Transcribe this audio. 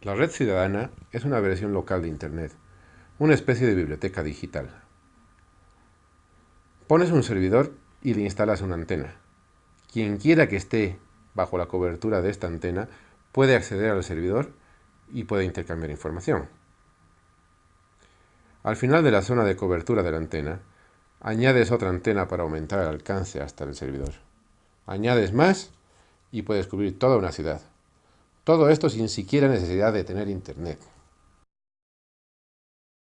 La red ciudadana es una versión local de Internet, una especie de biblioteca digital. Pones un servidor y le instalas una antena. Quien quiera que esté bajo la cobertura de esta antena puede acceder al servidor y puede intercambiar información. Al final de la zona de cobertura de la antena, añades otra antena para aumentar el alcance hasta el servidor. Añades más y puedes cubrir toda una ciudad. Todo esto sin siquiera necesidad de tener internet.